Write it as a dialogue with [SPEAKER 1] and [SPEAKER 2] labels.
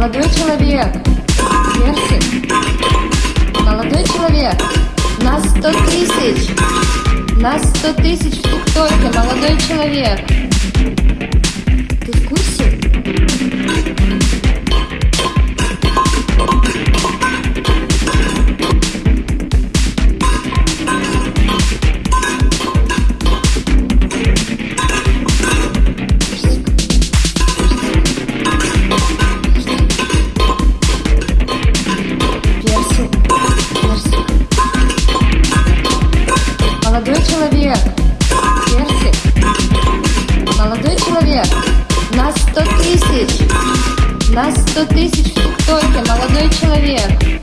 [SPEAKER 1] Молодой человек, персик. Молодой человек, нас сто тысяч. Нас сто тысяч в молодой человек. Молодой человек, персик. Молодой человек, нас сто тысяч. Нас сто тысяч ТикТоке, молодой человек.